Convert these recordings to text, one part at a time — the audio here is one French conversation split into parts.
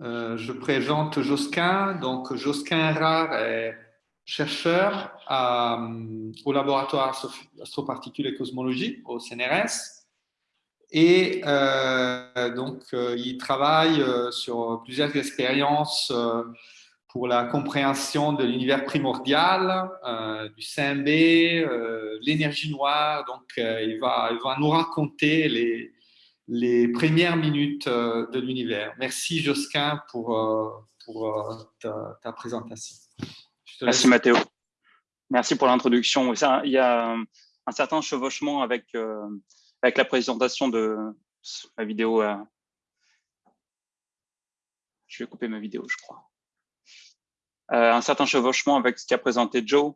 Euh, je présente Josquin. Donc, Josquin Rare est chercheur au laboratoire astroparticules et cosmologie au CNRS. Et euh, donc, euh, il travaille sur plusieurs expériences pour la compréhension de l'univers primordial, du CMB, l'énergie noire. Donc, il, va, il va nous raconter les, les premières minutes euh, de l'univers. Merci Josquin pour, euh, euh, ta, présentation. Merci Mathéo. Merci pour l'introduction. Il y a un certain chevauchement avec, avec la présentation de ma vidéo. Je vais couper ma vidéo, je crois. un certain chevauchement avec ce qu'a présenté Joe.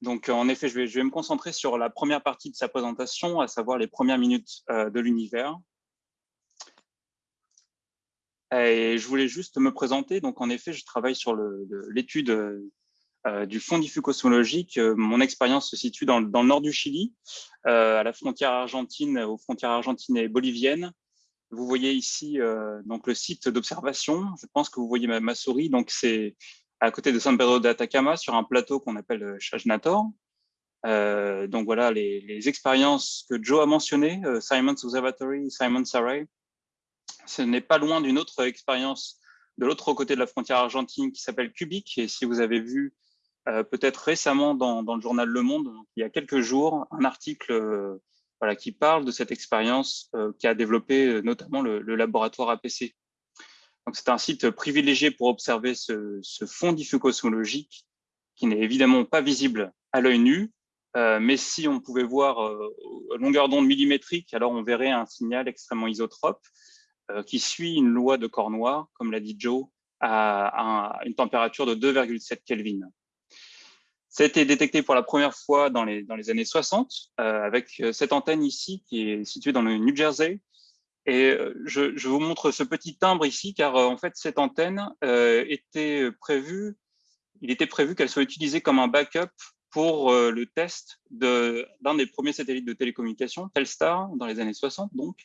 Donc, en effet, je vais, me concentrer sur la première partie de sa présentation, à savoir les premières minutes euh, de l'univers. Et je voulais juste me présenter. Donc, en effet, je travaille sur l'étude euh, du fond diffus cosmologique. Euh, mon expérience se situe dans, le nord du Chili, à la frontière argentine, aux frontières argentines et boliviennes. Vous voyez ici donc le site d'observation. Je pense que vous voyez ma souris. Donc, c'est à côté de San Pedro de Atacama, sur un plateau qu'on appelle euh, Chajnator. Euh, donc voilà les, expériences que Joe a mentionnées, euh, Simon's Observatory, Simon's Array. Ce n'est pas loin d'une autre expérience de l'autre côté de la frontière argentine qui s'appelle Cubic. Et si vous avez vu peut-être récemment dans, le journal Le Monde, il y a quelques jours, un article voilà, qui parle de cette expérience qui a développé notamment le laboratoire APC. C'est un site privilégié pour observer ce, fond diffus cosmologique qui n'est évidemment pas visible à l'œil nu, euh, mais si on pouvait voir euh, longueur d'onde millimétrique, alors on verrait un signal extrêmement isotrope euh, qui suit une loi de corps noir, comme l'a dit Joe, à, une température de 2,7 Kelvin. Ça a été détecté pour la première fois dans les, dans les années 60 avec cette antenne ici qui est située dans le New Jersey et euh, je, vous montre ce petit timbre ici, car euh, en fait, cette antenne euh, était prévue, il était prévu qu'elle soit utilisée comme un backup pour le test d'un des premiers satellites de télécommunication, Telstar, dans les années 60 donc,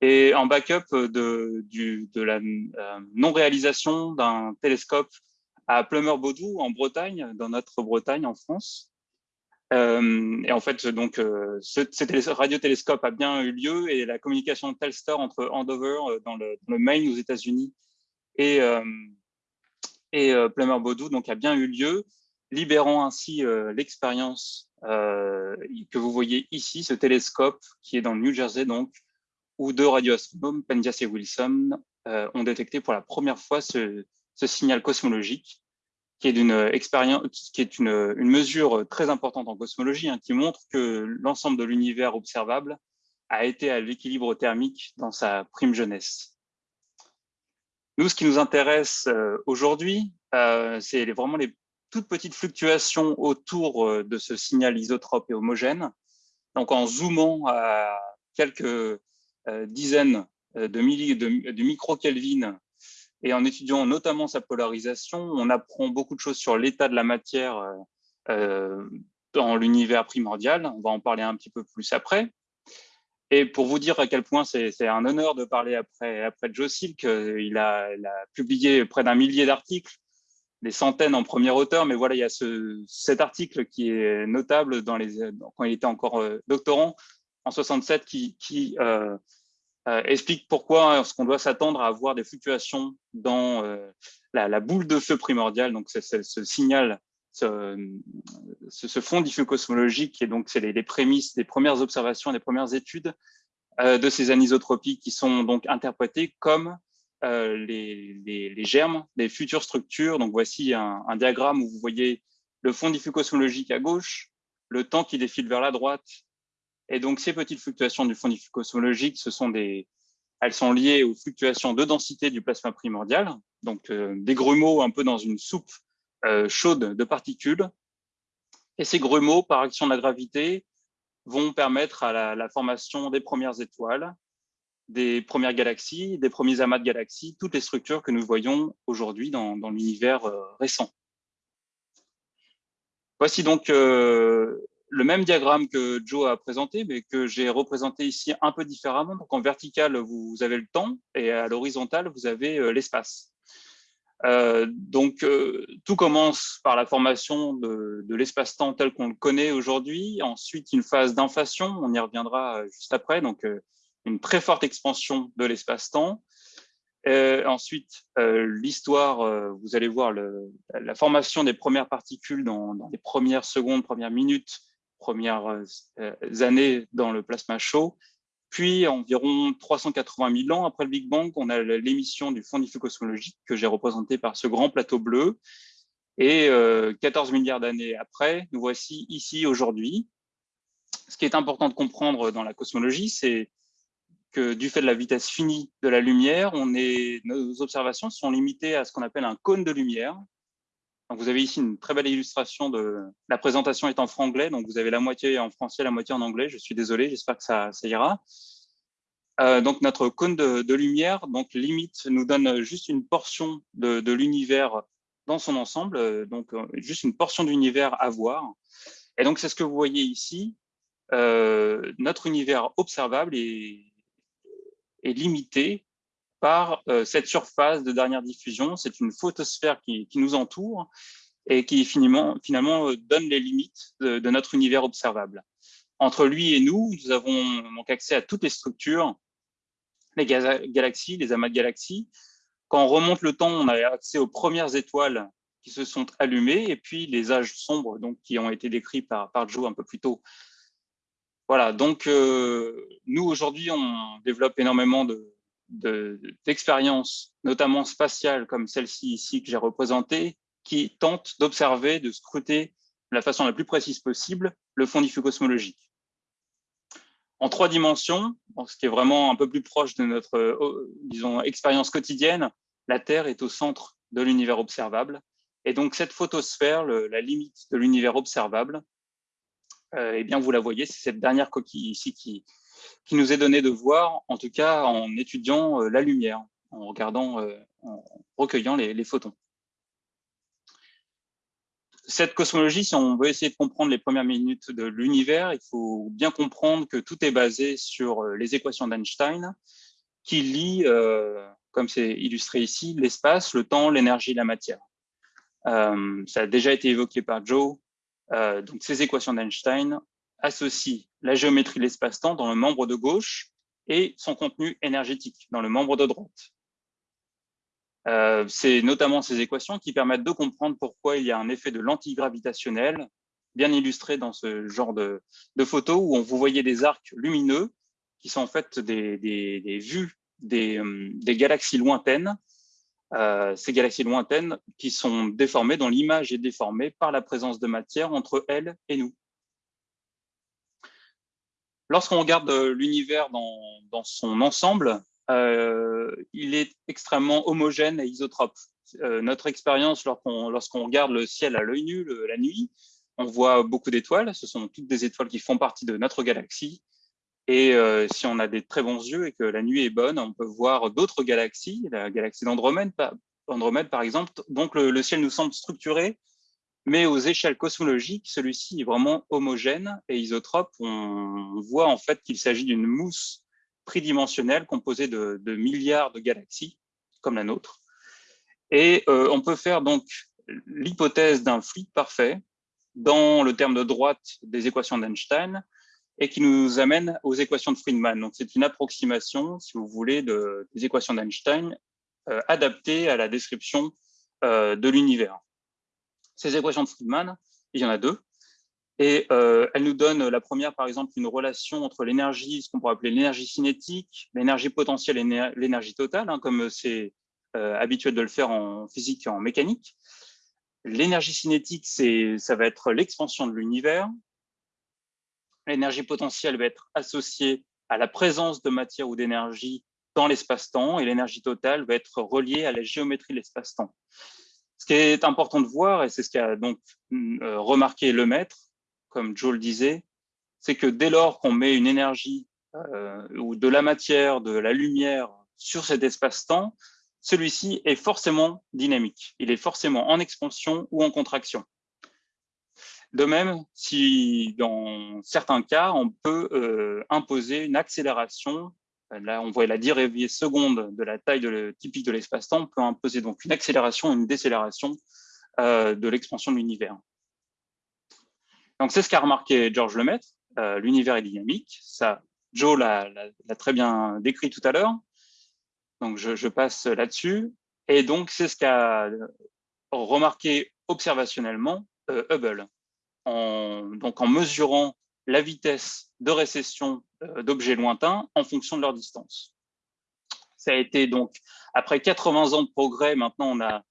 et en backup de, de la non-réalisation d'un télescope à Plumeur-Baudou en Bretagne, dans notre Bretagne en France, euh, et en fait, donc, euh, ce, radiotélescope a bien eu lieu et la communication Telstar entre Andover, euh, dans le, Maine aux États-Unis, et, et Plummer-Baudou donc, a bien eu lieu, libérant ainsi l'expérience que vous voyez ici, ce télescope qui est dans le New Jersey, donc, où deux radioastronomes, Penzias et Wilson, ont détecté pour la première fois ce signal cosmologique qui est d'une expérience, qui est une, une, mesure très importante en cosmologie, hein, qui montre que l'ensemble de l'univers observable a été à l'équilibre thermique dans sa prime jeunesse. Nous, ce qui nous intéresse euh, aujourd'hui, euh, c'est vraiment les toutes petites fluctuations autour euh, de ce signal isotrope et homogène. Donc, en zoomant à quelques euh, dizaines de, de micro-Kelvin et en étudiant notamment sa polarisation, on apprend beaucoup de choses sur l'état de la matière euh, euh, dans l'univers primordial. On va en parler un petit peu plus après. Et pour vous dire à quel point c'est un honneur de parler après, après Joe Silk, euh, il a, publié près d'un millier d'articles, des centaines en premier auteur, mais voilà, il y a ce, cet article qui est notable quand il était encore doctorant en 67 qui, explique pourquoi est-ce qu'on doit s'attendre à avoir des fluctuations dans euh, la, boule de feu primordiale, donc ce signal, ce, fond diffus cosmologique, et donc c'est les, prémices des premières observations, des premières études euh, de ces anisotropies qui sont donc interprétées comme les, les, germes des futures structures. Donc voici un, un diagramme où vous voyez le fond diffus cosmologique à gauche, le temps qui défile vers la droite, et donc, ces petites fluctuations du fond cosmologique, elles sont liées aux fluctuations de densité du plasma primordial, donc euh, des grumeaux un peu dans une soupe euh, chaude de particules. Et ces grumeaux, par action de la gravité, vont permettre à la, formation des premières étoiles, des premières galaxies, des premiers amas de galaxies, toutes les structures que nous voyons aujourd'hui dans, l'univers euh, récent. Voici donc le même diagramme que Joe a présenté, mais que j'ai représenté ici un peu différemment. Donc en vertical, vous avez le temps et à l'horizontale, vous avez l'espace. Euh, donc, euh, tout commence par la formation de, l'espace-temps tel qu'on le connaît aujourd'hui. Ensuite, une phase d'inflation, on y reviendra juste après, donc une très forte expansion de l'espace-temps. Euh, ensuite, euh, l'histoire, euh, vous allez voir la formation des premières particules dans, les premières secondes, premières minutes, premières euh, années dans le plasma chaud. Puis, environ 380 000 ans après le Big Bang, on a l'émission du fond cosmologique que j'ai représenté par ce grand plateau bleu. Et 14 milliards d'années après, nous voici ici aujourd'hui. Ce qui est important de comprendre dans la cosmologie, c'est que du fait de la vitesse finie de la lumière, on est, nos observations sont limitées à ce qu'on appelle un cône de lumière. Donc vous avez ici une très belle illustration de la présentation est en franglais, donc vous avez la moitié en français, la moitié en anglais. Je suis désolé, j'espère que ça, ira. Euh, donc notre cône de, lumière, donc limite, nous donne juste une portion de, l'univers dans son ensemble, euh, donc euh, juste une portion d'univers à voir. Et donc c'est ce que vous voyez ici. Notre univers observable est limité par euh, cette surface de dernière diffusion. C'est une photosphère qui, nous entoure et qui finalement, euh, donne les limites de, de, notre univers observable. Entre lui et nous, nous avons accès à toutes les structures, les galaxies, les amas de galaxies. Quand on remonte le temps, on a accès aux premières étoiles qui se sont allumées et puis les âges sombres donc, qui ont été décrits par, Joe un peu plus tôt voilà, donc euh, nous aujourd'hui, on développe énormément d'expériences, de, notamment spatiales comme celle-ci ici que j'ai représentée, qui tentent d'observer, de scruter de la façon la plus précise possible le fond diffus cosmologique. En trois dimensions, ce qui est vraiment un peu plus proche de notre, euh, disons, expérience quotidienne, la Terre est au centre de l'univers observable. Et donc cette photosphère, la limite de l'univers observable, euh, eh bien, vous la voyez, c'est cette dernière coquille ici qui, qui nous est donnée de voir, en tout cas en étudiant euh, la lumière, en regardant, euh, en recueillant les, photons. Cette cosmologie, si on veut essayer de comprendre les premières minutes de l'univers, il faut bien comprendre que tout est basé sur les équations d'Einstein qui lient, comme c'est illustré ici, l'espace, le temps, l'énergie, la matière. Euh, ça a déjà été évoqué par Joe, euh, donc, ces équations d'Einstein associent la géométrie de l'espace-temps dans le membre de gauche et son contenu énergétique dans le membre de droite. Euh, c'est notamment ces équations qui permettent de comprendre pourquoi il y a un effet de l'antigravitationnel, bien illustré dans ce genre de, photos où on vous voyez des arcs lumineux qui sont en fait des, vues des, euh, des, galaxies lointaines euh, ces galaxies lointaines qui sont déformées, dont l'image est déformée par la présence de matière entre elles et nous. Lorsqu'on regarde l'univers dans, son ensemble, euh, il est extrêmement homogène et isotrope. Euh, notre expérience lorsqu'on regarde le ciel à l'œil nu la nuit, on voit beaucoup d'étoiles. Ce sont toutes des étoiles qui font partie de notre galaxie. Et euh, si on a des très bons yeux et que la nuit est bonne, on peut voir d'autres galaxies, la galaxie d'Andromède par, exemple. Donc le, ciel nous semble structuré, mais aux échelles cosmologiques, celui-ci est vraiment homogène et isotrope. On voit en fait qu'il s'agit d'une mousse tridimensionnelle composée de, milliards de galaxies, comme la nôtre. Et euh, on peut faire donc l'hypothèse d'un fluide parfait dans le terme de droite des équations d'Einstein, et qui nous amène aux équations de Friedman. Donc, c'est une approximation, si vous voulez, de, des équations d'Einstein euh, adaptées à la description euh, de l'univers. Ces équations de Friedman, il y en a deux, et euh, nous donnent la première, par exemple, une relation entre l'énergie, ce qu'on pourrait appeler l'énergie cinétique, l'énergie potentielle et l'énergie totale, hein, comme c'est euh, habituel de le faire en physique et en mécanique. L'énergie cinétique, ça va être l'expansion de l'univers. L'énergie potentielle va être associée à la présence de matière ou d'énergie dans l'espace-temps et l'énergie totale va être reliée à la géométrie de l'espace-temps. Ce qui est important de voir, et c'est ce qu'a donc euh, remarqué le maître, comme Joe le disait, c'est que dès lors qu'on met une énergie euh, ou de la matière, de la lumière sur cet espace-temps, celui-ci est forcément dynamique. Il est forcément en expansion ou en contraction. De même, si dans certains cas, on peut imposer une accélération Là, on voit la dérivée seconde de la taille de typique de l'espace-temps. Peut imposer donc une accélération, une décélération euh, de l'expansion de l'univers. Donc, c'est ce qu'a remarqué Georges Lemaître. Euh, l'univers est dynamique. Ça, Joe l'a très bien décrit tout à l'heure. Donc, je, passe là-dessus. Et donc, c'est ce qu'a remarqué observationnellement euh, Hubble. En, donc, en mesurant la vitesse de récession euh, d'objets lointains en fonction de leur distance. Ça a été donc, après 80 ans de progrès, maintenant on, a,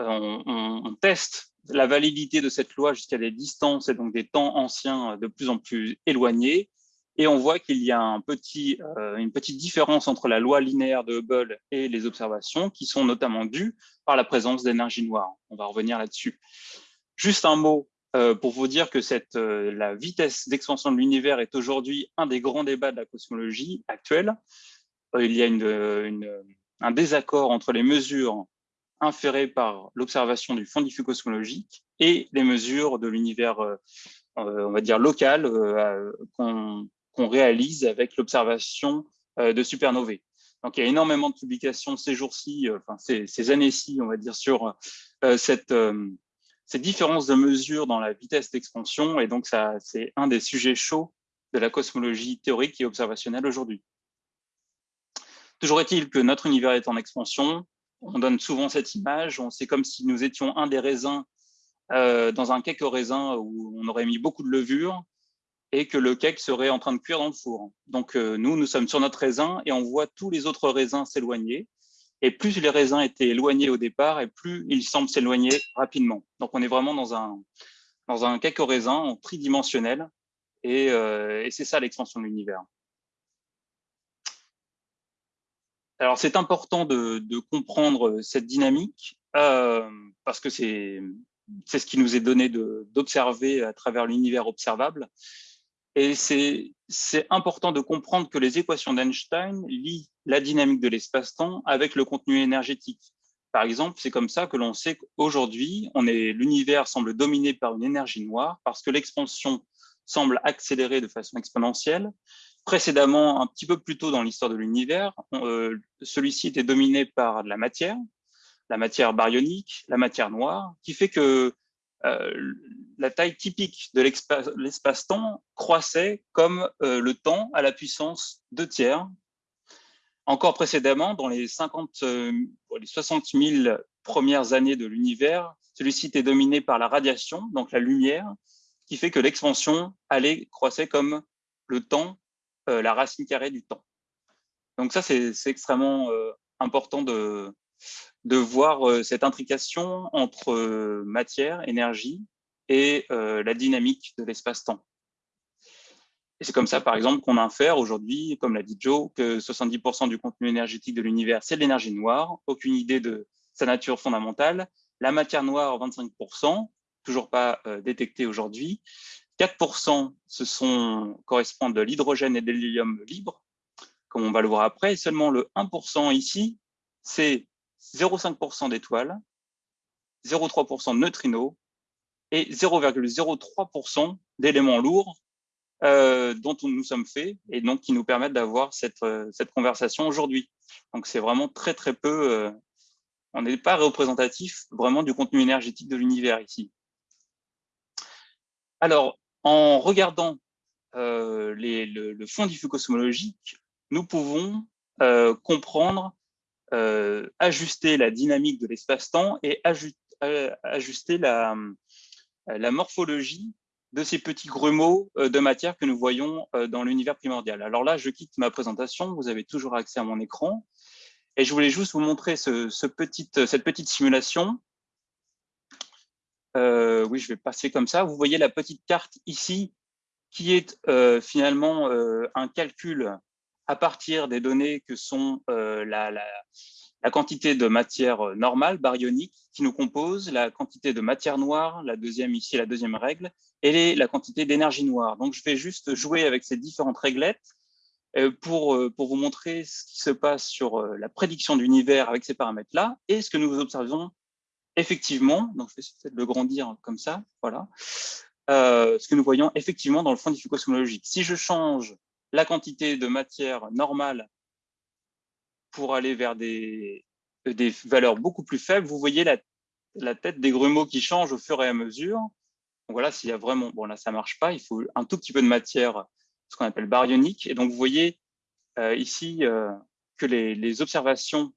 euh, teste la validité de cette loi jusqu'à des distances et donc des temps anciens de plus en plus éloignés. Et on voit qu'il y a euh, une petite différence entre la loi linéaire de Hubble et les observations qui sont notamment dues par la présence d'énergie noire. On va revenir là-dessus. Juste un mot euh, pour vous dire que euh, la vitesse d'expansion de l'univers est aujourd'hui un des grands débats de la cosmologie actuelle. Euh, il y a un désaccord entre les mesures inférées par l'observation du fond diffus cosmologique et les mesures de l'univers, on va dire, local qu'on réalise avec l'observation de supernovae. Donc, il y a énormément de publications ces jours-ci, enfin ces années-ci, on va dire, sur cette, ces différences de mesure dans la vitesse d'expansion, et donc ça, c'est un des sujets chauds de la cosmologie théorique et observationnelle aujourd'hui. Toujours est-il que notre univers est en expansion, on donne souvent cette image, c'est comme si nous étions un des raisins euh, dans un cake au raisin où on aurait mis beaucoup de levure et que le cake serait en train de cuire dans le four. Donc euh, nous, nous sommes sur notre raisin et on voit tous les autres raisins s'éloigner. Et plus les raisins étaient éloignés au départ, et plus ils semblent s'éloigner rapidement. Donc, on est vraiment dans un, dans un raisin tridimensionnel, et, euh, et c'est ça l'expansion de l'univers. Alors, c'est important de, de, comprendre cette dynamique, euh, parce que c'est ce qui nous est donné d'observer à travers l'univers observable. Et c'est important de comprendre que les équations d'Einstein lient la dynamique de l'espace-temps avec le contenu énergétique. Par exemple, c'est comme ça que l'on sait qu'aujourd'hui, l'univers semble dominé par une énergie noire parce que l'expansion semble accélérer de façon exponentielle. Précédemment, un petit peu plus tôt dans l'histoire de l'univers, euh, celui-ci était dominé par la matière, la matière baryonique, la matière noire, qui fait que euh, la taille typique de l'espace-temps croissait comme euh, le temps à la puissance 2 tiers. Encore précédemment, dans les, 50, euh, les 60 000 premières années de l'univers, celui-ci était dominé par la radiation, donc la lumière, qui fait que l'expansion allait croissait comme le temps, la racine carrée du temps. Donc ça, c'est extrêmement important de, voir euh, cette intrication entre euh, matière, énergie et euh, la dynamique de l'espace-temps. Et c'est comme ça, par exemple, qu'on infère aujourd'hui, comme l'a dit Joe, que 70% du contenu énergétique de l'univers, c'est de l'énergie noire. Aucune idée de sa nature fondamentale. La matière noire, 25%, toujours pas détectée aujourd'hui. 4%, ce sont, correspondent de l'hydrogène et de l'hélium libre, comme on va le voir après. Et seulement le 1% ici, c'est 0,5% d'étoiles, 0,3% de neutrinos et 0,03% d'éléments lourds euh, dont nous sommes faits et donc qui nous permettent d'avoir cette, euh, cette conversation aujourd'hui. Donc c'est vraiment très très peu, euh, on n'est pas représentatif vraiment du contenu énergétique de l'univers ici. Alors, en regardant les, le, le, fond diffus cosmologique, nous pouvons comprendre ajuster la dynamique de l'espace-temps et ajuster la, la, morphologie de ces petits grumeaux de matière que nous voyons dans l'univers primordial. Alors là, je quitte ma présentation, vous avez toujours accès à mon écran, et je voulais juste vous montrer cette petite simulation. Euh, oui, je vais passer comme ça. Vous voyez la petite carte ici, qui est euh, finalement euh, un calcul à partir des données que sont euh, la, la, quantité de matière euh, normale, baryonique, qui nous compose, la quantité de matière noire, la deuxième ici, la deuxième règle, et la quantité d'énergie noire. Donc, je vais juste jouer avec ces différentes réglettes euh, pour, pour vous montrer ce qui se passe sur la prédiction d'univers avec ces paramètres-là et ce que nous observons effectivement. Donc, je vais peut-être le grandir comme ça, voilà. ce que nous voyons effectivement dans le fond diffus-cosmologique. Si je change la quantité de matière normale pour aller vers des, des valeurs beaucoup plus faibles, vous voyez la, la tête des grumeaux qui change au fur et à mesure. Donc voilà, s'il y a vraiment, bon là ça marche pas, il faut un tout petit peu de matière, ce qu'on appelle baryonique. Et donc vous voyez euh, ici euh, que les, les observations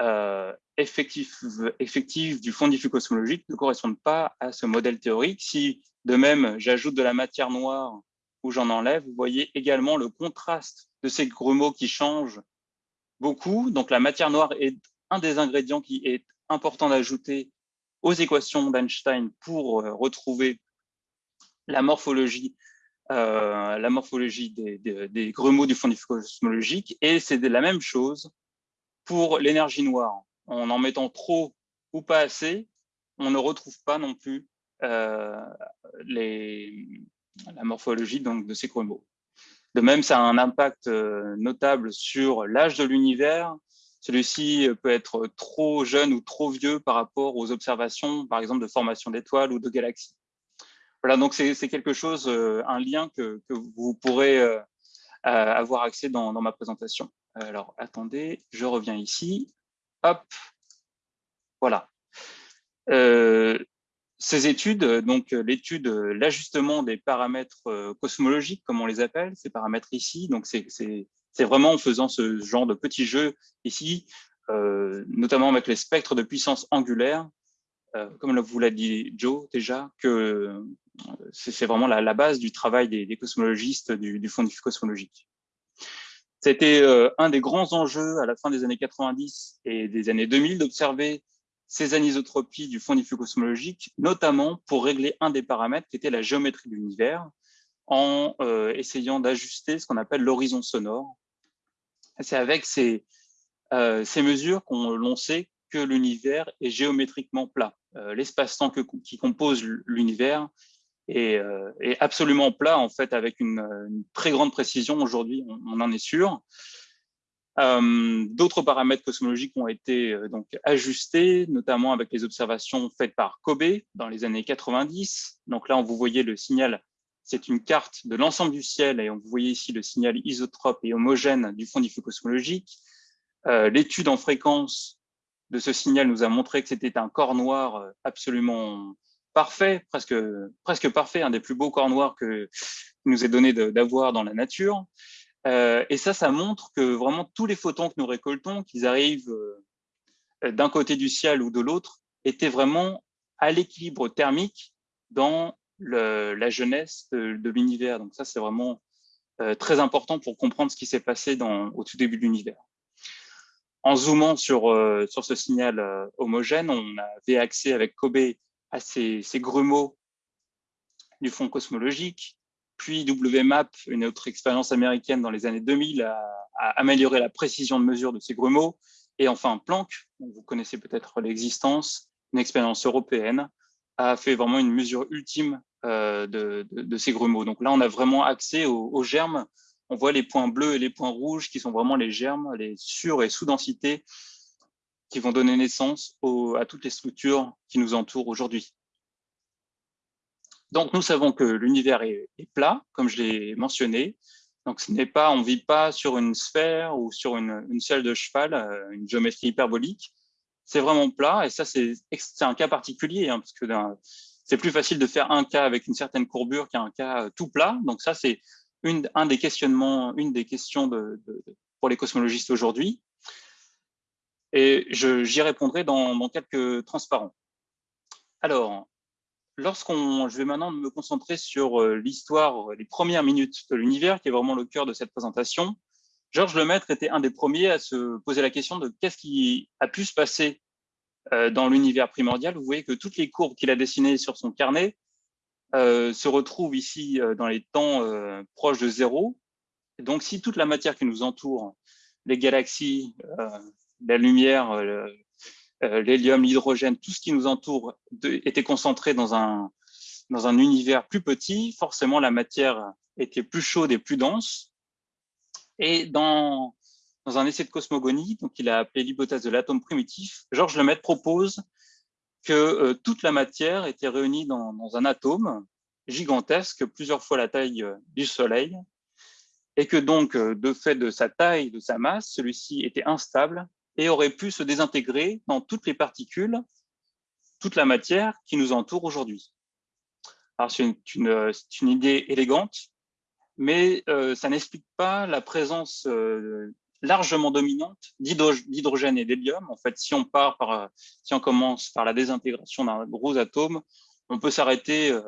euh, effectives, effectives du fond diffus cosmologique ne correspondent pas à ce modèle théorique. Si de même j'ajoute de la matière noire ou j'en enlève, vous voyez également le contraste de ces grumeaux qui changent beaucoup. Donc la matière noire est un des ingrédients qui est important d'ajouter aux équations d'Einstein pour euh, retrouver la morphologie, euh, la morphologie des, des, grumeaux du fond cosmologique. Et c'est la même chose pour l'énergie noire. En en mettant trop ou pas assez, on ne retrouve pas non plus euh, la morphologie donc, de ces grumeaux. De même, ça a un impact euh, notable sur l'âge de l'univers celui-ci peut être trop jeune ou trop vieux par rapport aux observations, par exemple, de formation d'étoiles ou de galaxies. Voilà, donc c'est quelque chose, euh, un lien que, vous pourrez euh, avoir accès dans, ma présentation. Alors, attendez, je reviens ici. Hop, voilà. Ces études, donc l'étude, l'ajustement des paramètres cosmologiques, comme on les appelle, ces paramètres ici, donc c'est vraiment en faisant ce genre de petits jeux ici, euh, notamment avec les spectres de puissance angulaire, euh, comme vous l'a dit Joe déjà, que euh, c'est vraiment la, base du travail des, cosmologistes du, du Fonds cosmologique. C'était un des grands enjeux à la fin des années 90 et des années 2000 d'observer ces anisotropies du fond diffus cosmologique, notamment pour régler un des paramètres qui était la géométrie de l'univers, en essayant d'ajuster ce qu'on appelle l'horizon sonore, c'est avec ces, euh, ces mesures qu'on sait que l'univers est géométriquement plat. Euh, L'espace-temps qui compose l'univers est, euh, est, absolument plat, en fait, avec une, très grande précision. Aujourd'hui, on, en est sûr. Euh, D'autres paramètres cosmologiques ont été euh, donc ajustés, notamment avec les observations faites par Kobe dans les années 90. Donc là, on vous voyez le signal c'est une carte de l'ensemble du ciel et on vous voyez ici le signal isotrope et homogène du fond diffus cosmologique. Euh, L'étude en fréquence de ce signal nous a montré que c'était un corps noir absolument parfait, presque, presque parfait, un des plus beaux corps noirs que nous est donné d'avoir dans la nature. Euh, et ça, ça montre que vraiment tous les photons que nous récoltons, qu'ils arrivent euh, d'un côté du ciel ou de l'autre, étaient vraiment à l'équilibre thermique dans la jeunesse de, l'univers. Donc ça, c'est vraiment euh, très important pour comprendre ce qui s'est passé au tout début de l'univers. En zoomant sur, sur ce signal homogène, on avait accès avec Kobe à ces, ces grumeaux du fond cosmologique, puis WMAP, une autre expérience américaine dans les années 2000, a, amélioré la précision de mesure de ces grumeaux, et enfin Planck, vous connaissez peut-être l'existence, une expérience européenne, a fait vraiment une mesure ultime euh, de, ces grumeaux. Donc là, on a vraiment accès aux, germes. On voit les points bleus et les points rouges qui sont vraiment les germes, les sur- et sous-densités qui vont donner naissance à toutes les structures qui nous entourent aujourd'hui. Donc, nous savons que l'univers est, plat, comme je l'ai mentionné. Donc, ce n'est pas, on vit pas sur une sphère ou sur une, une selle de cheval, euh, une géométrie hyperbolique c'est vraiment plat. Et ça, c'est un cas particulier, hein, parce que c'est plus facile de faire un cas avec une certaine courbure qu'un cas euh, tout plat. Donc ça, c'est une, un des questionnements, une des questions de, pour les cosmologistes aujourd'hui. Et j'y répondrai dans, dans, quelques transparents. Alors, lorsqu'on, je vais maintenant me concentrer sur euh, l'histoire, les premières minutes de l'univers, qui est vraiment le cœur de cette présentation. Georges Lemaître était un des premiers à se poser la question de qu'est-ce qui a pu se passer euh, dans l'univers primordial. Vous voyez que toutes les courbes qu'il a dessinées sur son carnet euh, se retrouvent ici euh, dans les temps euh, proches de zéro. Donc, si toute la matière qui nous entoure, les galaxies, euh, la lumière, euh, l'hélium, l'hydrogène, tout ce qui nous entoure était concentré dans un, dans un univers plus petit, forcément la matière était plus chaude et plus dense. Et dans, dans un essai de cosmogonie, donc il a appelé l'hypothèse de l'atome primitif, Georges Lemaitre propose que euh, toute la matière était réunie dans, dans, un atome, gigantesque, plusieurs fois la taille du Soleil, et que donc, de fait de sa taille, de sa masse, celui-ci était instable et aurait pu se désintégrer dans toutes les particules, toute la matière qui nous entoure aujourd'hui. Alors, c'est une, idée élégante, mais euh, ça n'explique pas la présence euh, largement dominante d'hydrogène et d'hélium. En fait, si on part par, si on commence par la désintégration d'un gros atome, on peut s'arrêter euh,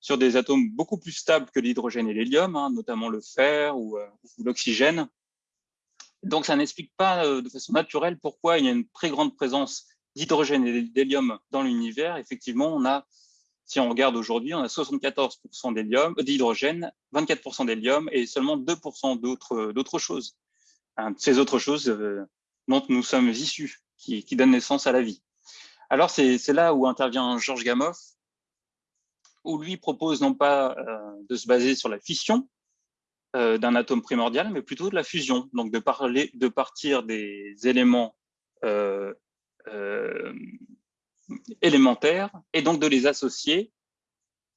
sur des atomes beaucoup plus stables que l'hydrogène et l'hélium, hein, notamment le fer ou l'oxygène. Donc, ça n'explique pas de façon naturelle pourquoi il y a une très grande présence d'hydrogène et d'hélium dans l'univers. Effectivement, on a si on regarde aujourd'hui, on a 74% d'hélium, d'hydrogène, 24% d'hélium et seulement 2% d'autres choses. Hein, ces autres choses euh, dont nous sommes issus, qui, donnent naissance à la vie. Alors, c'est là où intervient Georges Gamow, où lui propose non pas euh, de se baser sur la fission euh, d'un atome primordial, mais plutôt de la fusion, donc de, parler, de partir des éléments élémentaires et donc de les associer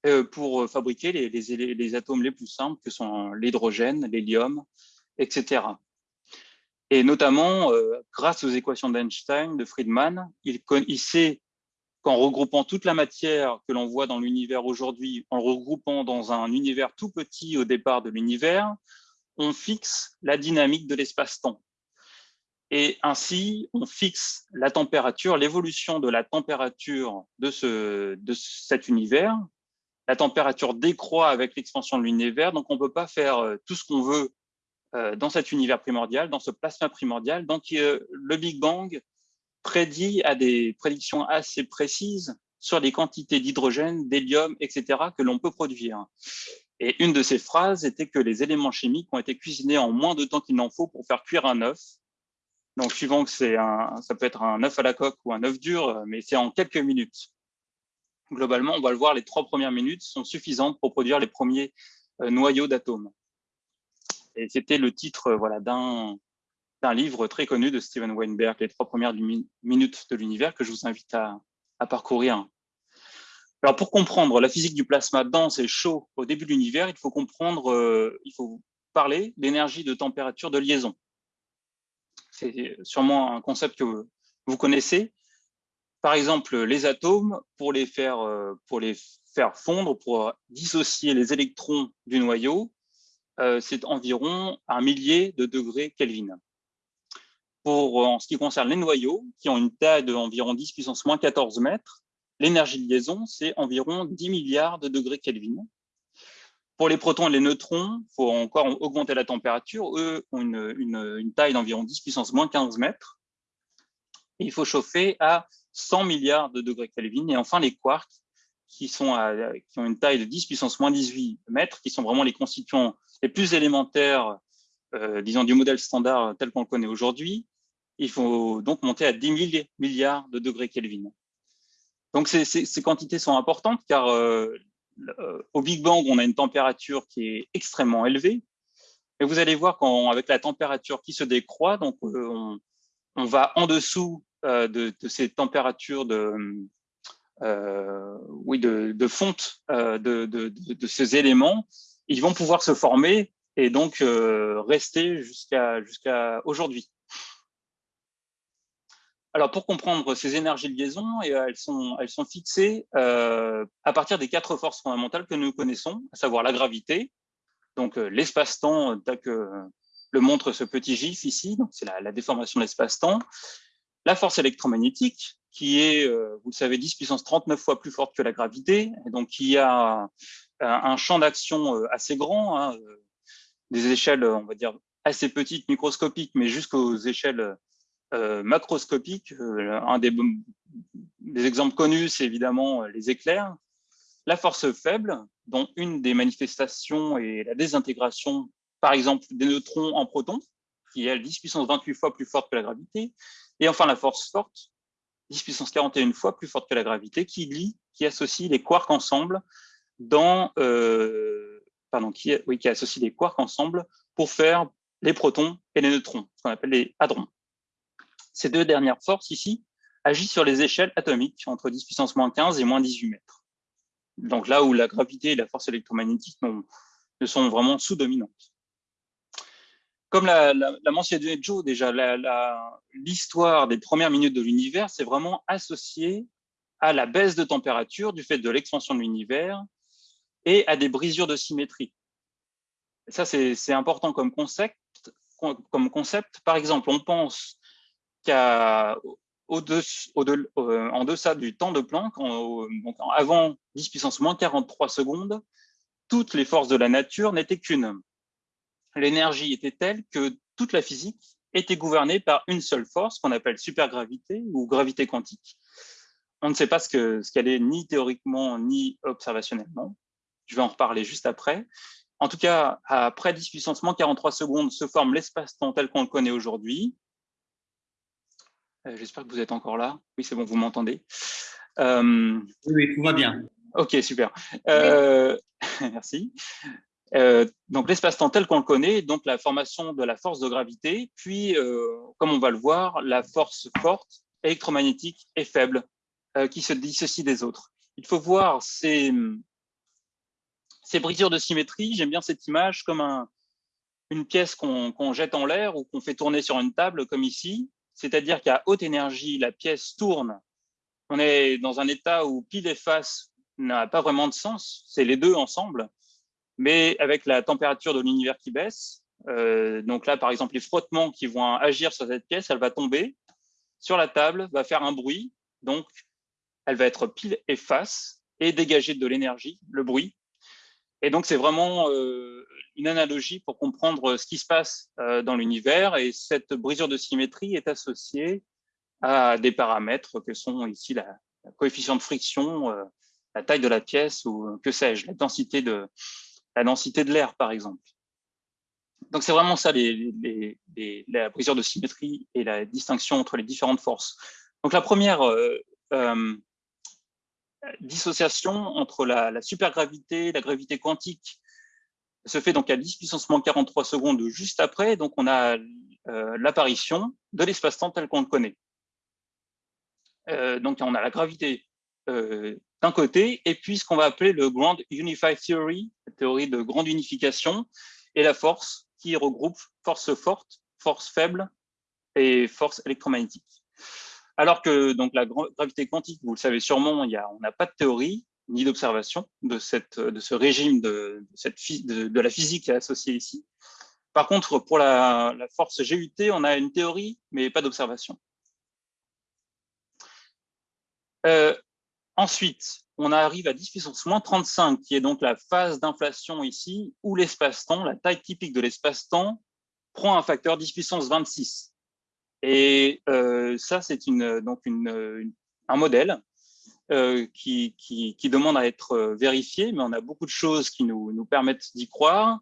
euh, pour fabriquer les, atomes les plus simples que sont l'hydrogène, l'hélium, etc. Et notamment, euh, grâce aux équations d'Einstein, de Friedman, il, il sait qu'en regroupant toute la matière que l'on voit dans l'univers aujourd'hui, en regroupant dans un univers tout petit au départ de l'univers, on fixe la dynamique de l'espace-temps. Et ainsi, on fixe la température, l'évolution de la température de, ce, de cet univers. La température décroît avec l'expansion de l'univers, donc on ne peut pas faire euh, tout ce qu'on veut euh, dans cet univers primordial, dans ce plasma primordial. Donc euh, le Big Bang prédit à des prédictions assez précises sur les quantités d'hydrogène, d'hélium, etc. que l'on peut produire. Et une de ces phrases était que les éléments chimiques ont été cuisinés en moins de temps qu'il n'en faut pour faire cuire un œuf, donc, suivant que c'est un, ça peut être un œuf à la coque ou un œuf dur, mais c'est en quelques minutes. Globalement, on va le voir, les trois premières minutes sont suffisantes pour produire les premiers euh, noyaux d'atomes. Et c'était le titre euh, voilà, d'un livre très connu de Steven Weinberg, Les trois premières minutes de l'univers, que je vous invite à, à parcourir. Alors, pour comprendre la physique du plasma dense et chaud au début de l'univers, il faut comprendre, euh, il faut parler d'énergie de température de liaison c'est sûrement un concept que vous connaissez. Par exemple, les atomes, pour les faire, euh, pour les faire fondre, pour dissocier les électrons du noyau, euh, c'est environ un millier de degrés Kelvin. Pour, en ce qui concerne les noyaux, qui ont une taille d'environ 10 puissance moins 14 mètres, l'énergie de liaison, c'est environ 10 milliards de degrés Kelvin. Pour les protons et les neutrons, il faut encore augmenter la température. Eux ont une, taille d'environ 10 puissance moins 15 mètres. il faut chauffer à 100 milliards de degrés Kelvin. Et enfin, les quarks, qui, sont qui ont une taille de 10 puissance moins 18 mètres, qui sont vraiment les constituants les plus élémentaires, euh, disons, du modèle standard tel qu'on le connaît aujourd'hui. Il faut donc monter à 10 000 milliards de degrés Kelvin. Donc, ces, quantités sont importantes car euh, au Big Bang, on a une température qui est extrêmement élevée. Et vous allez voir qu'avec la température qui se décroît, donc euh, on, va en dessous euh, de, ces températures de, euh, oui, de, fonte de, ces éléments, ils vont pouvoir se former et donc rester jusqu'à aujourd'hui. Alors, pour comprendre ces énergies de liaison, euh, elles, sont, elles sont fixées euh, à partir des quatre forces fondamentales que nous connaissons, à savoir la gravité, donc euh, l'espace-temps, tel que le montre ce petit gif ici, c'est la, déformation de l'espace-temps, la force électromagnétique, qui est, vous le savez, 10 puissance 39 fois plus forte que la gravité, et donc qui a un, champ d'action assez grand, hein, des échelles, on va dire, assez petites, microscopiques, mais jusqu'aux échelles euh, macroscopique. Euh, un des, exemples connus, c'est évidemment euh, les éclairs. La force faible, dont une des manifestations est la désintégration, par exemple, des neutrons en protons, qui est, elle, 10 puissance 28 fois plus forte que la gravité. Et enfin, la force forte, 10 puissance 41 fois plus forte que la gravité, qui lie, qui associe les quarks ensemble pardon, qui associe les quarks ensemble pour faire les protons et les neutrons, ce qu'on appelle les hadrons. Ces deux dernières forces ici agissent sur les échelles atomiques entre 10 puissance moins 15 et moins 18 mètres. donc là où la gravité et la force électromagnétique ne sont vraiment sous-dominantes. Comme l'a mentionné Joe, déjà, l'histoire des premières minutes de l'univers, c'est vraiment associé à la baisse de température du fait de l'expansion de l'univers et à des brisures de symétrie. Ça, c'est important comme concept, comme concept. Par exemple, on pense qu'à euh, en deçà du temps de Planck, avant 10 puissance moins 43 secondes, toutes les forces de la nature n'étaient qu'une. L'énergie était telle que toute la physique était gouvernée par une seule force qu'on appelle supergravité ou gravité quantique. On ne sait pas ce qu'elle est ni théoriquement ni observationnellement. Je vais en reparler juste après. En tout cas, après 10 puissance moins 43 secondes se forme l'espace-temps tel qu'on le connaît aujourd'hui. Euh, j'espère que vous êtes encore là. Oui, c'est bon, vous m'entendez. Euh, oui, tout va bien. Ok, super. Euh, merci. donc l'espace-temps tel qu'on le connaît, donc la formation de la force de gravité, puis, comme on va le voir, la force forte, électromagnétique et faible, qui se dissocie des autres. Il faut voir ces, ces brisures de symétrie, j'aime bien cette image, comme un, une pièce qu'on jette en l'air ou qu'on fait tourner sur une table, comme ici, c'est-à-dire qu'à haute énergie, la pièce tourne. On est dans un état où pile et face n'a pas vraiment de sens, c'est les deux ensemble, mais avec la température de l'univers qui baisse, euh, donc là, par exemple, les frottements qui vont agir sur cette pièce, elle va tomber sur la table, va faire un bruit, donc elle va être pile et face et dégager de l'énergie, le bruit. Et donc, c'est vraiment euh, une analogie pour comprendre ce qui se passe euh, dans l'univers. Et cette brisure de symétrie est associée à des paramètres que sont ici la, coefficient de friction, euh, la taille de la pièce ou que sais-je, la densité de la densité de l'air, par exemple. Donc, c'est vraiment ça, la brisure de symétrie et la distinction entre les différentes forces. Donc, la première euh, dissociation entre la, la supergravité, la gravité quantique se fait donc à 10 puissance moins 43 secondes juste après, donc on a euh, l'apparition de l'espace-temps tel qu'on le connaît. Euh, donc on a la gravité euh, d'un côté, et puis ce qu'on va appeler le Grand Unified Theory, la théorie de grande unification, et la force qui regroupe force forte, force faible et force électromagnétique. Alors que donc la gravité quantique, vous le savez sûrement, il y a, on n'a pas de théorie, ni d'observation de, de ce régime de, cette, de, la physique associée ici. Par contre, pour la, force GUT, on a une théorie, mais pas d'observation. Euh, ensuite, on arrive à 10 puissance moins 35, qui est donc la phase d'inflation ici, où l'espace-temps, la taille typique de l'espace-temps, prend un facteur 10 puissance 26. Et euh, ça, c'est donc un modèle euh, qui, demande à être euh, vérifié, mais on a beaucoup de choses qui nous, permettent d'y croire.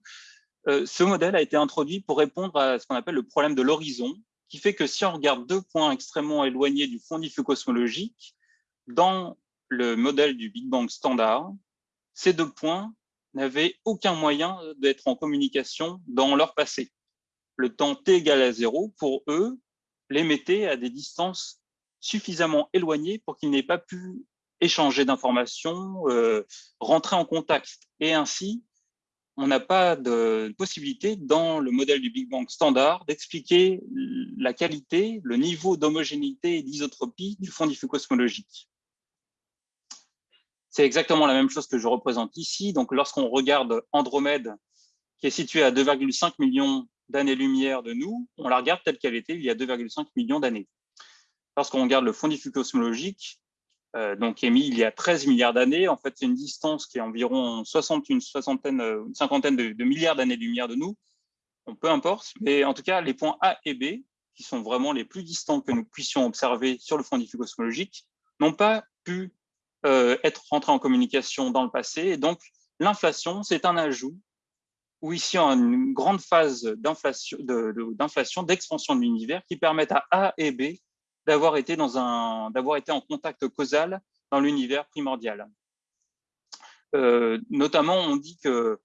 Ce modèle a été introduit pour répondre à ce qu'on appelle le problème de l'horizon, qui fait que si on regarde deux points extrêmement éloignés du fond diffus cosmologique, dans le modèle du Big Bang standard, ces deux points n'avaient aucun moyen d'être en communication dans leur passé. Le temps t égale à zéro, pour eux, les mettait à des distances suffisamment éloignées pour qu'ils n'aient pas pu échanger d'informations, euh, rentrer en contact. Et ainsi, on n'a pas de possibilité dans le modèle du Big Bang standard d'expliquer la qualité, le niveau d'homogénéité et d'isotropie du fond diffus cosmologique. C'est exactement la même chose que je représente ici. Donc, lorsqu'on regarde Andromède, qui est située à 2,5 millions d'années-lumière de nous, on la regarde telle qu'elle était il y a 2,5 millions d'années. Lorsqu'on regarde le fond diffus cosmologique, euh, donc émis il y a 13 milliards d'années. En fait, c'est une distance qui est environ 60, une soixantaine, euh, une cinquantaine de, milliards d'années-lumière de nous. On peu importe, mais en tout cas, les points A et B, qui sont vraiment les plus distants que nous puissions observer sur le fond diffus cosmologique, n'ont pas pu euh, être rentrés en communication dans le passé. Et donc, l'inflation, c'est un ajout où ici, on a une grande phase d'inflation, d'expansion de l'univers qui permettent à A et B d'avoir été, en contact causal dans l'univers primordial. Euh, notamment, on dit que,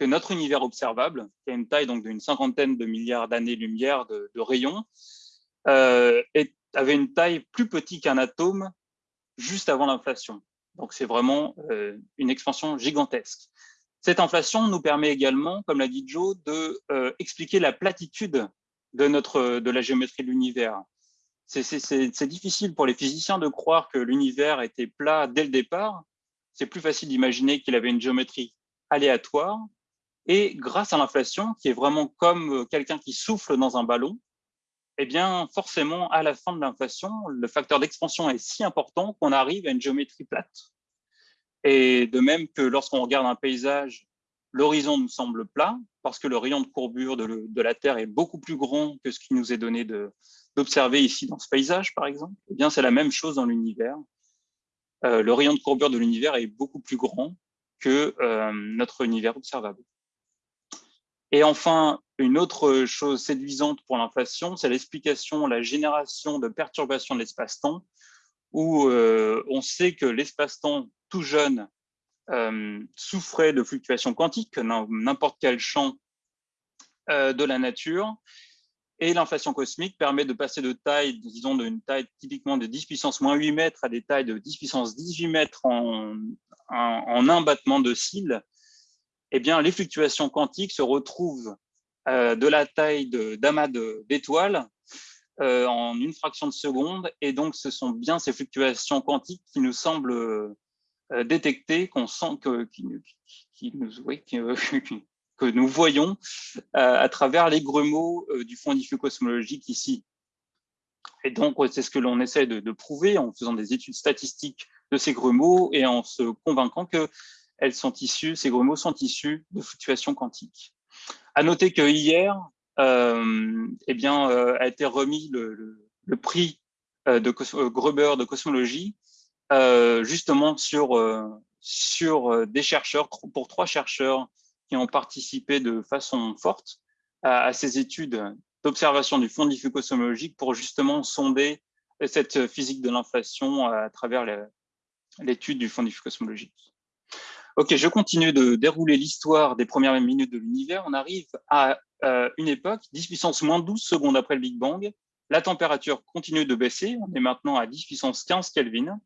notre univers observable, qui a une taille d'une cinquantaine de milliards d'années-lumière de, de, rayons, euh, avait une taille plus petite qu'un atome juste avant l'inflation. Donc, c'est vraiment une expansion gigantesque. Cette inflation nous permet également, comme l'a dit Joe, de expliquer la platitude de, de la géométrie de l'univers. C'est difficile pour les physiciens de croire que l'univers était plat dès le départ. C'est plus facile d'imaginer qu'il avait une géométrie aléatoire. Et grâce à l'inflation, qui est vraiment comme quelqu'un qui souffle dans un ballon, eh bien, forcément, à la fin de l'inflation, le facteur d'expansion est si important qu'on arrive à une géométrie plate. Et de même que lorsqu'on regarde un paysage, l'horizon nous semble plat, parce que le rayon de courbure de, la Terre est beaucoup plus grand que ce qui nous est donné d'observer ici dans ce paysage, par exemple. Eh bien, c'est la même chose dans l'univers. Euh, le rayon de courbure de l'univers est beaucoup plus grand que euh, notre univers observable. Et enfin, une autre chose séduisante pour l'inflation, c'est l'explication, la génération de perturbations de l'espace-temps, où euh, on sait que l'espace-temps tout jeune euh, souffrait de fluctuations quantiques, n'importe quel champ euh, de la nature, et l'inflation cosmique permet de passer de taille, disons d'une taille typiquement de 10 puissance moins 8 mètres à des tailles de 10 puissance 18 mètres en, en un battement de cils, eh bien, les fluctuations quantiques se retrouvent de la taille d'amas d'étoiles euh, en une fraction de seconde. Et donc, ce sont bien ces fluctuations quantiques qui nous semblent euh, détecter, qu'on sent que, que nous voyons à travers les grumeaux du fond diffus cosmologique ici. Et donc, c'est ce que l'on essaie de, prouver en faisant des études statistiques de ces grumeaux et en se convainquant que elles sont issues, ces mots sont issus de fluctuations quantiques. À noter que hier, euh, eh bien, euh, a été remis le, prix euh, de Gruber de cosmologie, justement sur, sur des chercheurs, pour trois chercheurs qui ont participé de façon forte à, ces études d'observation du fond diffus cosmologique pour justement sonder cette physique de l'inflation à travers l'étude du fond diffus cosmologique. Ok, je continue de dérouler l'histoire des premières minutes de l'univers. On arrive à euh, une époque, 10 puissance moins 12 secondes après le Big Bang. La température continue de baisser. On est maintenant à 10 puissance 15 Kelvin.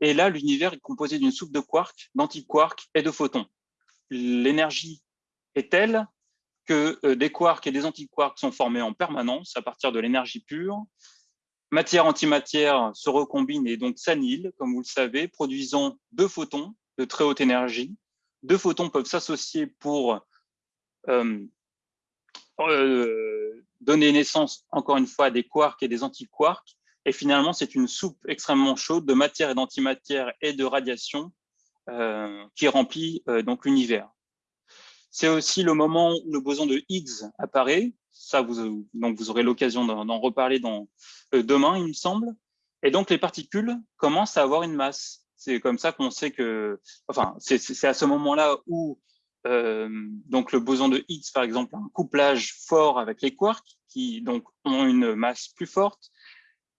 Et là, l'univers est composé d'une soupe de quarks, d'antiquarks et de photons. L'énergie est telle que euh, des quarks et des antiquarks sont formés en permanence à partir de l'énergie pure. Matière-antimatière se recombine et donc s'annihile, comme vous le savez, produisant deux photons de très haute énergie. Deux photons peuvent s'associer pour euh, euh, donner naissance, encore une fois, à des quarks et des antiquarks. Et finalement, c'est une soupe extrêmement chaude de matière et d'antimatière et de radiation euh, qui remplit donc l'univers. C'est aussi le moment où le boson de Higgs apparaît. Vous, donc aurez l'occasion d'en reparler demain, il me semble. Et donc, les particules commencent à avoir une masse. C'est comme ça qu'on sait que, enfin, c'est à ce moment-là où euh, donc le boson de Higgs, par exemple, a un couplage fort avec les quarks qui donc ont une masse plus forte.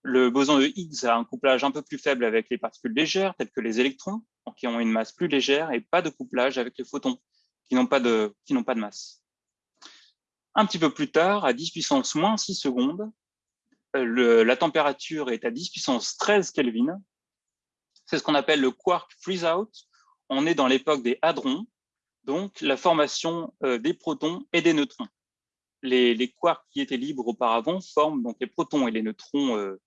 Le boson de Higgs a un couplage un peu plus faible avec les particules légères, telles que les électrons, qui ont une masse plus légère, et pas de couplage avec les photons, qui n'ont pas de qui pas de masse. Un petit peu plus tard, à 10 puissance moins 6 secondes, euh, la température est à 10 puissance 13 Kelvin, c'est ce qu'on appelle le quark freeze-out. On est dans l'époque des hadrons, donc la formation euh, des protons et des neutrons. Les, quarks qui étaient libres auparavant forment donc les protons et les neutrons euh,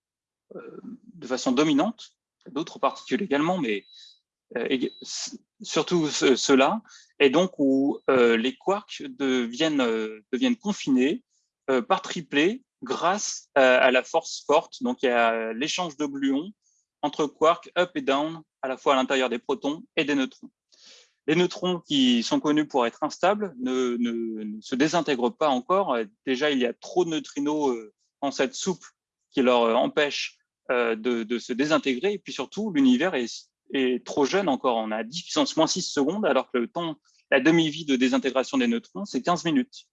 euh, de façon dominante, d'autres particules également, mais surtout ceux-là, et donc où les quarks deviennent, confinés par triplé grâce à, la force forte, donc a l'échange de gluons entre quarks up et down, à la fois à l'intérieur des protons et des neutrons. Les neutrons qui sont connus pour être instables ne, se désintègrent pas encore. Déjà, il y a trop de neutrinos euh, en cette soupe qui leur euh, empêche euh, de, se désintégrer. Et puis surtout, l'univers est, trop jeune encore. On a 10 puissance moins 6 secondes, alors que le temps, la demi-vie de désintégration des neutrons, c'est 15 minutes.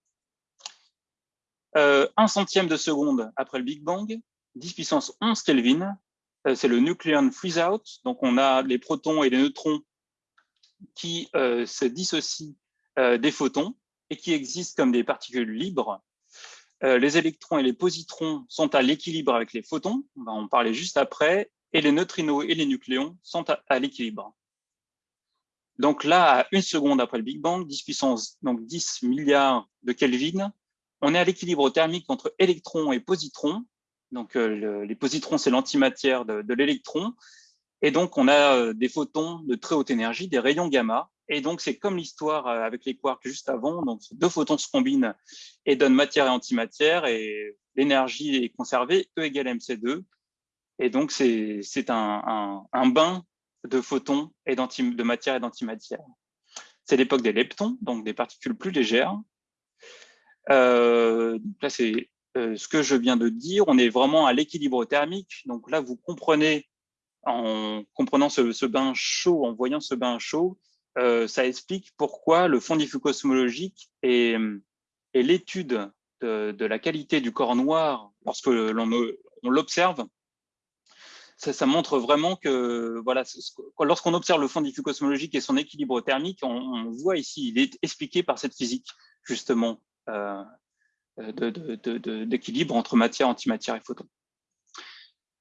Un centième de seconde après le Big Bang, 10 puissance 11 Kelvin, c'est le nucleon freeze-out. Donc, on a les protons et les neutrons qui euh, se dissocient euh, des photons et qui existent comme des particules libres. les électrons et les positrons sont à l'équilibre avec les photons, on va en parler juste après, et les neutrinos et les nucléons sont à, l'équilibre. Donc là, à une seconde après le Big Bang, 10 puissance donc 10 milliards de Kelvin, on est à l'équilibre thermique entre électrons et positrons. Donc euh, les positrons, c'est l'antimatière de, l'électron. Et donc on a euh, des photons de très haute énergie, des rayons gamma. Et donc c'est comme l'histoire euh, avec les quarks juste avant. Donc deux photons se combinent et donnent matière et antimatière. Et l'énergie est conservée, E égale mc2. Et donc, c'est un, un, bain de photons et de matière et d'antimatière. C'est l'époque des leptons, donc des particules plus légères. Là, c'est ce que je viens de dire. On est vraiment à l'équilibre thermique. Donc là, vous comprenez, en comprenant ce, bain chaud, en voyant ce bain chaud, euh, ça explique pourquoi le fond diffus cosmologique et, l'étude de, de, la qualité du corps noir, lorsque l'on l'observe, ça, montre vraiment que voilà, lorsqu'on observe le fond diffus cosmologique et son équilibre thermique, on, voit ici, il est expliqué par cette physique justement euh, d'équilibre entre matière, antimatière et photons.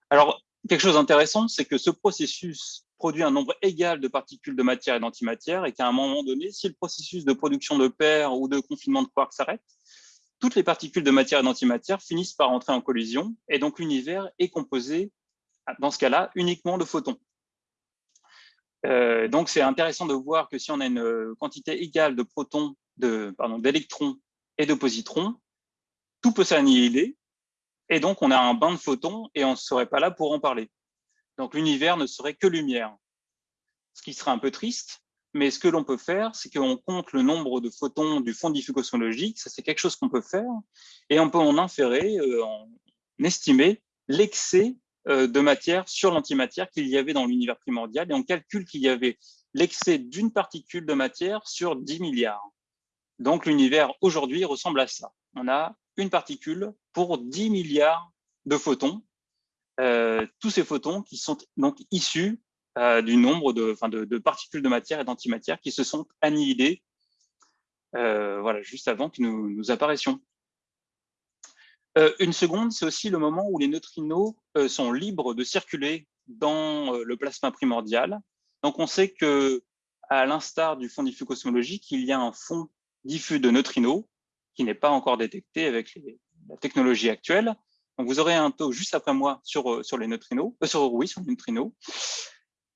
Alors, quelque chose d'intéressant, c'est que ce processus produit un nombre égal de particules de matière et d'antimatière et qu'à un moment donné, si le processus de production de paires ou de confinement de quarks s'arrête, toutes les particules de matière et d'antimatière finissent par entrer en collision et donc l'univers est composé dans ce cas-là, uniquement de photons. Euh, donc, c'est intéressant de voir que si on a une euh, quantité égale de protons, d'électrons et de positrons, tout peut s'annihiler, et donc on a un bain de photons et on ne serait pas là pour en parler. Donc, l'univers ne serait que lumière, ce qui serait un peu triste, mais ce que l'on peut faire, c'est qu'on compte le nombre de photons du fond diffus cosmologique, ça c'est quelque chose qu'on peut faire, et on peut en inférer, euh, en estimer l'excès euh, de matière sur l'antimatière qu'il y avait dans l'univers primordial. Et on calcule qu'il y avait l'excès d'une particule de matière sur 10 milliards. Donc l'univers aujourd'hui ressemble à ça. On a une particule pour 10 milliards de photons. Euh, tous ces photons qui sont donc issus euh, du nombre de, de, particules de matière et d'antimatière qui se sont annihilées voilà, juste avant que nous, nous apparaissions. Euh, une seconde, c'est aussi le moment où les neutrinos euh, sont libres de circuler dans euh, le plasma primordial. Donc, on sait que, à l'instar du fond diffus cosmologique, il y a un fond diffus de neutrinos qui n'est pas encore détecté avec la technologie actuelle. Donc, vous aurez un taux juste après moi sur, sur les neutrinos, sur, oui, sur les neutrinos.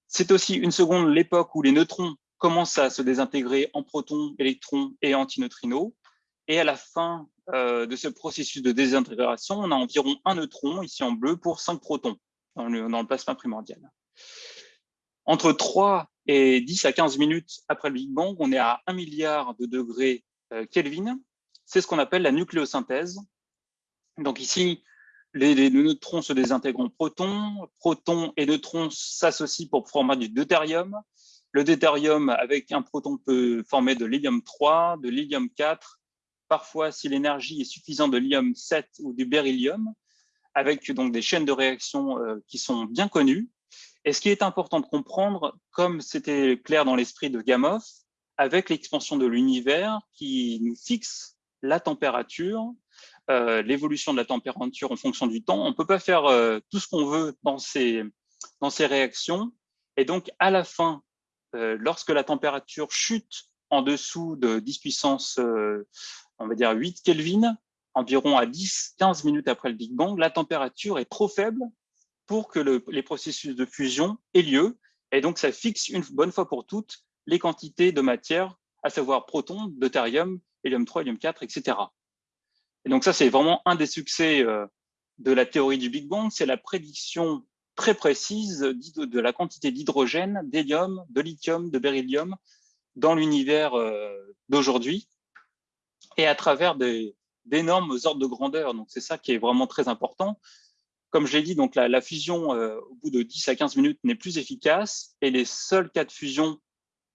C'est aussi une seconde l'époque où les neutrons commencent à se désintégrer en protons, électrons et antineutrinos. Et à la fin euh, de ce processus de désintégration, on a environ un neutron, ici en bleu, pour 5 protons dans le, plasma primordial. Entre 3 et 10 à 15 minutes après le Big Bang, on est à 1 milliard de degrés euh, Kelvin. C'est ce qu'on appelle la nucléosynthèse. Donc ici, les, neutrons se désintègrent en protons. Protons et neutrons s'associent pour former du deutérium. Le deutérium, avec un proton, peut former de l'hélium 3, de l'hélium 4 parfois si l'énergie est suffisante de l'ium 7 ou du beryllium, avec donc des chaînes de réaction euh, qui sont bien connues. Et ce qui est important de comprendre, comme c'était clair dans l'esprit de Gamow, avec l'expansion de l'univers qui nous fixe la température, euh, l'évolution de la température en fonction du temps, on ne peut pas faire euh, tout ce qu'on veut dans ces, dans ces réactions. Et donc, à la fin, lorsque la température chute en dessous de 10 puissance on va dire 8 Kelvin, environ à 10-15 minutes après le Big Bang, la température est trop faible pour que les processus de fusion aient lieu. Et donc, ça fixe une bonne fois pour toutes les quantités de matière, à savoir protons, deutérium, hélium 3, hélium 4, etc. Et donc, ça, c'est vraiment un des succès euh, de la théorie du Big Bang, c'est la prédiction très précise de la quantité d'hydrogène, d'hélium, de lithium, de beryllium dans l'univers euh, d'aujourd'hui et à travers d'énormes ordres de grandeur. Donc, c'est ça qui est vraiment très important. Comme je l'ai dit, donc la, fusion euh, au bout de 10 à 15 minutes n'est plus efficace et les seuls cas de fusion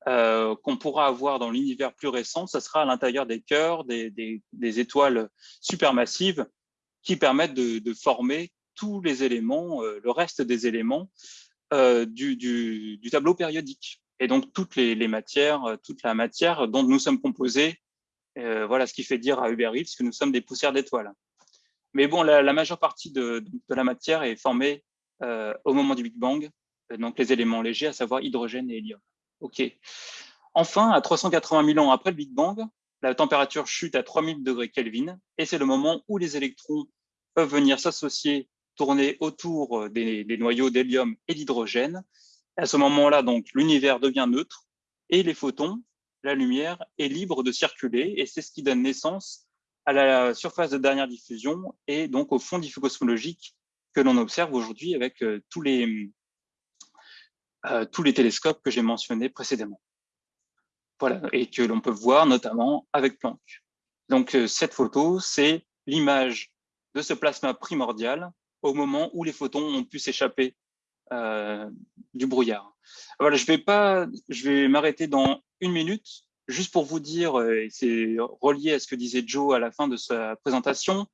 euh, qu'on pourra avoir dans l'univers plus récent, ce sera à l'intérieur des cœurs, des, des, étoiles supermassives qui permettent de, former tous les éléments, euh, le reste des éléments du, du, du, tableau périodique. Et donc, toutes les, les, matières, toute la matière dont nous sommes composés euh, voilà ce qui fait dire à Uber Eats que nous sommes des poussières d'étoiles. Mais bon, la, majeure partie de, la matière est formée au moment du Big Bang, donc les éléments légers, à savoir hydrogène et hélium. Enfin, à 380 000 ans après le Big Bang, la température chute à 3000 degrés Kelvin, et c'est le moment où les électrons peuvent venir s'associer, tourner autour des, des noyaux d'hélium et d'hydrogène. À ce moment-là, donc, l'univers devient neutre, et les photons, la lumière, est libre de circuler, et c'est ce qui donne naissance à la surface de dernière diffusion et donc au fond diffus cosmologique que l'on observe aujourd'hui avec euh, tous les, euh, tous les télescopes que j'ai mentionnés précédemment. Voilà, et que l'on peut voir notamment avec Planck. Donc euh, cette photo, c'est l'image de ce plasma primordial au moment où les photons ont pu s'échapper euh, du brouillard. Voilà, je vais pas, je vais m'arrêter dans une minute, juste pour vous dire, et c'est relié à ce que disait Joe à la fin de sa présentation,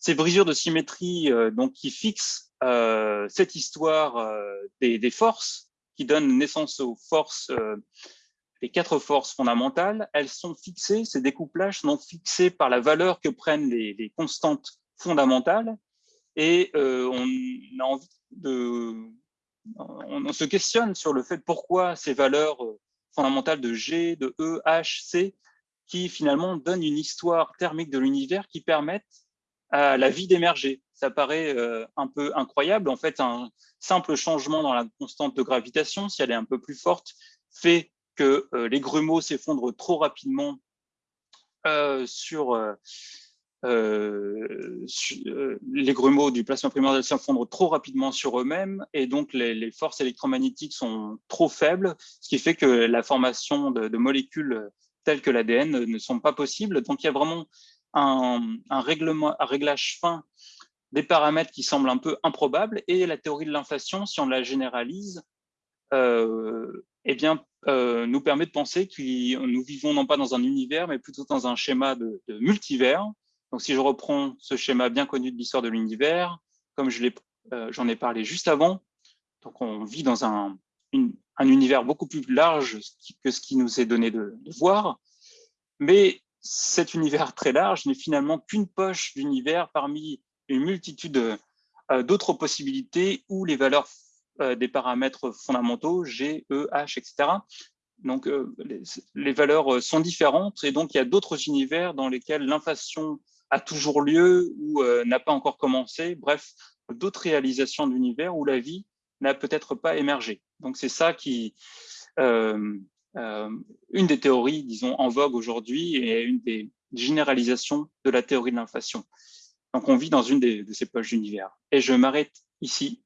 ces brisures de symétrie donc qui fixent cette histoire des, forces, qui donnent naissance aux forces, les quatre forces fondamentales, elles sont fixées, ces découplages sont fixés par la valeur que prennent les, constantes fondamentales, et on a de, on, se questionne sur le fait pourquoi ces valeurs euh, fondamentales de G, de E, H, C, qui finalement donnent une histoire thermique de l'univers qui permettent à la vie d'émerger. Ça paraît euh, un peu incroyable. En fait, un simple changement dans la constante de gravitation, si elle est un peu plus forte, fait que euh, les grumeaux s'effondrent trop rapidement sur euh, euh, les grumeaux du plasma primordial s'effondrent trop rapidement sur eux-mêmes et donc les, forces électromagnétiques sont trop faibles, ce qui fait que la formation de, molécules telles que l'ADN ne sont pas possibles. Donc il y a vraiment un réglage fin des paramètres qui semblent un peu improbables et la théorie de l'inflation, si on la généralise, euh, eh bien, euh, nous permet de penser que nous vivons non pas dans un univers, mais plutôt dans un schéma de, multivers, donc, si je reprends ce schéma bien connu de l'histoire de l'univers, comme euh, j'en ai, parlé juste avant, donc on vit dans un, univers beaucoup plus large que ce qui nous est donné de, voir, mais cet univers très large n'est finalement qu'une poche d'univers parmi une multitude euh, d'autres possibilités où les valeurs euh, des paramètres fondamentaux, G, E, H, etc., donc les, les, valeurs sont différentes et donc il y a d'autres univers dans lesquels l'inflation a toujours lieu ou euh, n'a pas encore commencé. Bref, d'autres réalisations d'univers où la vie n'a peut-être pas émergé. Donc c'est ça qui, euh, euh, une des théories, disons, en vogue aujourd'hui et une des généralisations de la théorie de l'inflation. Donc on vit dans une de ces poches d'univers. Et je m'arrête ici.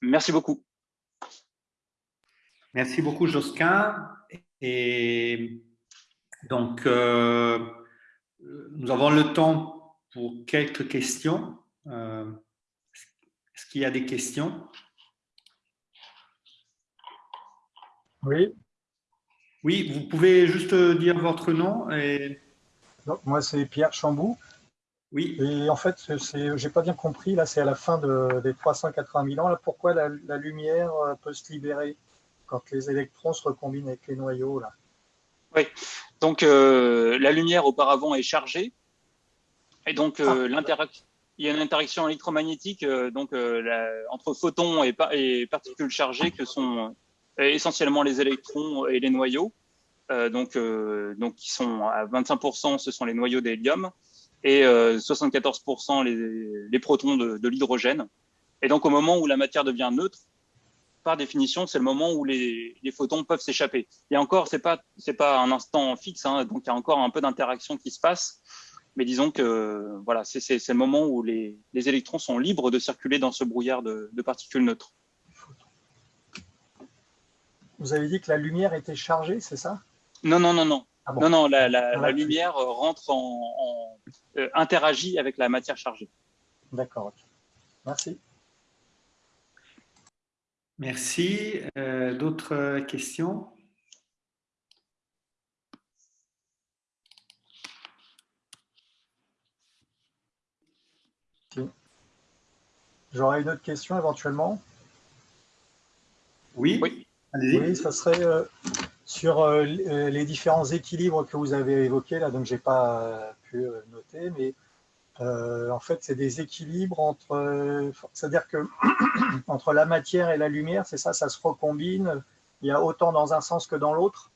Merci beaucoup. Merci beaucoup, Josquin. Et donc, nous avons le temps pour quelques questions. Euh, est-ce qu'il y a des questions? Oui. Oui, vous pouvez juste dire votre nom. Et... moi, c'est Pierre Chambou. Oui. Et en fait, je n'ai pas bien compris, là, c'est à la fin des 380 000 ans, là, pourquoi la, la, lumière euh, peut se libérer quand les électrons se recombinent avec les noyaux là? Oui, donc, euh, la lumière auparavant est chargée. Et donc, euh, ah. il y a une interaction électromagnétique euh, donc, entre photons et, particules chargées que sont essentiellement les électrons et les noyaux. donc, donc, qui sont à 25%, ce sont les noyaux d'hélium et 74% les, les, protons de, de l'hydrogène. Et donc, au moment où la matière devient neutre, par définition, c'est le moment où les, photons peuvent s'échapper. Et encore, c'est pas c'est pas un instant fixe, hein, donc il y a encore un peu d'interaction qui se passe. Mais disons que voilà, c'est le moment où les, électrons sont libres de circuler dans ce brouillard de, particules neutres. Vous avez dit que la lumière était chargée, c'est ça? Non, non, non, non. Ah non, non, la, la, lumière rentre en, euh, interagit avec la matière chargée. D'accord. Merci. Merci. Euh, d'autres questions? J'aurais une autre question éventuellement? Oui, oui. Oui, ça serait euh, sur euh, les différents équilibres que vous avez évoqués, là, donc je n'ai pas pu noter, mais euh, en fait, c'est des équilibres entre, c'est-à-dire que entre la matière et la lumière, c'est ça, ça se recombine. Il y a autant dans un sens que dans l'autre?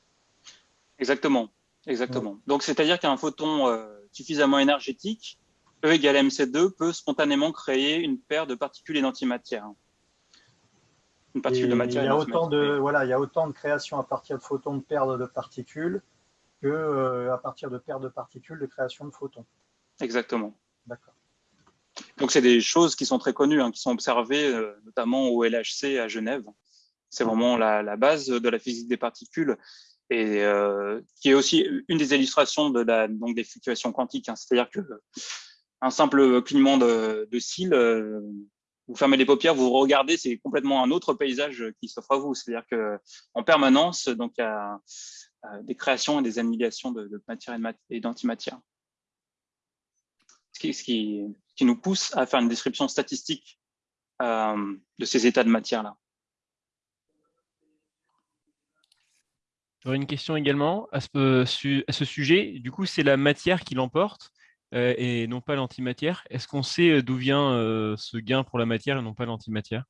Exactement, exactement. Donc, c'est-à-dire qu'un photon euh, suffisamment énergétique, E égale mc2, peut spontanément créer une paire de particules et d'antimatière. Une particule de matière. Il y a autant de, voilà, il y a autant de création à partir de photons de paires de particules que euh, à partir de paires de particules de création de photons. Exactement. D'accord. Donc, c'est des choses qui sont très connues, hein, qui sont observées euh, notamment au LHC à Genève. C'est vraiment la, base de la physique des particules et euh, qui est aussi une des illustrations de la, donc des fluctuations quantiques. Hein. C'est-à-dire que un simple clignement de, cils, euh, vous fermez les paupières, vous regardez, c'est complètement un autre paysage qui s'offre à vous. C'est-à-dire que en permanence, donc il y a des créations et des annihilations de, de matière et d'antimatière ce qui, nous pousse à faire une description statistique euh, de ces états de matière-là. J'aurais une question également à ce, à ce sujet. Du coup, c'est la matière qui l'emporte euh, et non pas l'antimatière. Est-ce qu'on sait euh, d'où vient ce gain pour la matière et non pas l'antimatière?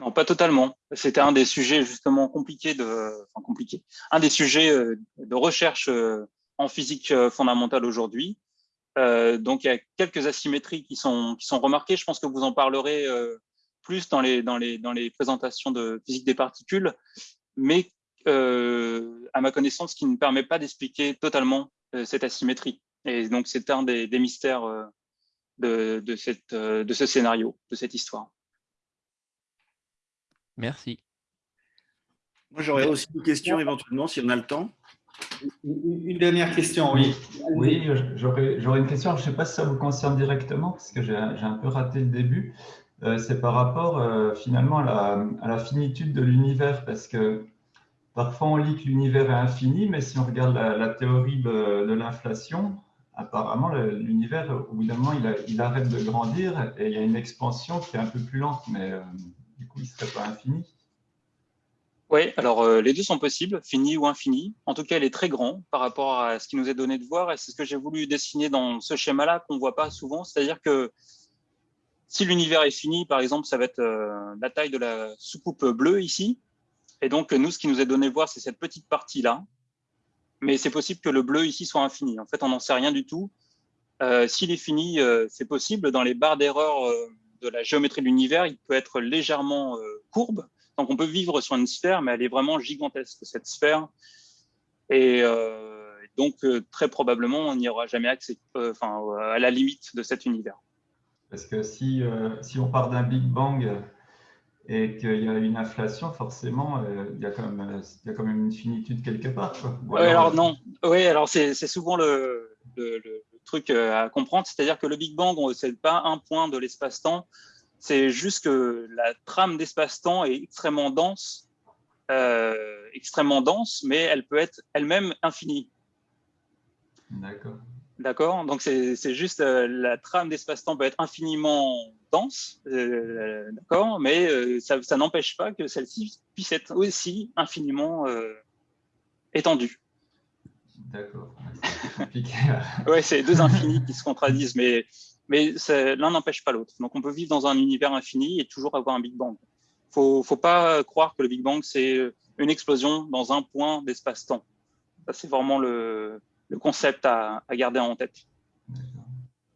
Non, pas totalement. C'était un des sujets justement compliqués de, enfin compliqué, un des sujets de recherche en physique fondamentale aujourd'hui. Euh, donc, il y a quelques asymétries qui sont, qui sont remarquées. Je pense que vous en parlerez euh, plus dans les, dans, les, dans les présentations de physique des particules, mais euh, à ma connaissance, qui ne permet pas d'expliquer totalement cette asymétrie. Et donc, c'est un des, des mystères de, de, cette, de ce scénario, de cette histoire. Merci. Moi, j'aurais aussi une question éventuellement, si on a le temps. Une dernière question, oui. Oui, j'aurais une question. Je ne sais pas si ça vous concerne directement, parce que j'ai un peu raté le début. Euh, c'est par rapport euh, finalement à la, finitude de l'univers, parce que parfois on lit que l'univers est infini, mais si on regarde la, théorie de, l'inflation, apparemment l'univers, au bout d'un moment, il, arrête de grandir et il y a une expansion qui est un peu plus lente, mais euh, du coup, il ne serait pas infini. Oui, alors euh, les deux sont possibles, fini ou infini. En tout cas, il est très grand par rapport à ce qui nous est donné de voir et c'est ce que j'ai voulu dessiner dans ce schéma-là qu'on ne voit pas souvent. C'est-à-dire que si l'univers est fini, par exemple, ça va être euh, la taille de la soucoupe bleue ici. Et donc, nous, ce qui nous est donné de voir, c'est cette petite partie-là. Mais c'est possible que le bleu ici soit infini. En fait, on n'en sait rien du tout. Euh, S'il est fini, euh, c'est possible. Dans les barres d'erreur de la géométrie de l'univers, il peut être légèrement courbe donc on peut vivre sur une sphère, mais elle est vraiment gigantesque, cette sphère. Et euh, donc, euh, très probablement, on n'y aura jamais accès, euh, enfin, à la limite de cet univers. Parce que si, si on part d'un Big Bang et qu'il y a une inflation, forcément, il, y a quand même, il y a quand même une finitude quelque part. Oui, alors non. Oui, alors c'est souvent le, le, le, truc à comprendre, c'est-à-dire que le Big Bang, ce n'est pas un point de l'espace-temps, c'est juste que la trame d'espace-temps est extrêmement dense, euh, extrêmement dense, mais elle peut être elle-même infinie. D'accord. D'accord? Donc, c'est juste euh, la trame d'espace-temps peut être infiniment dense, euh, d'accord Mais ça, ça n'empêche pas que celle-ci puisse être aussi infiniment étendue. D'accord. ouais, c'est deux infinis qui se contradisent, mais mais l'un n'empêche pas l'autre. Donc on peut vivre dans un univers infini et toujours avoir un Big Bang. Il ne faut pas croire que le Big Bang, c'est une explosion dans un point d'espace-temps. C'est vraiment le, concept à garder en tête.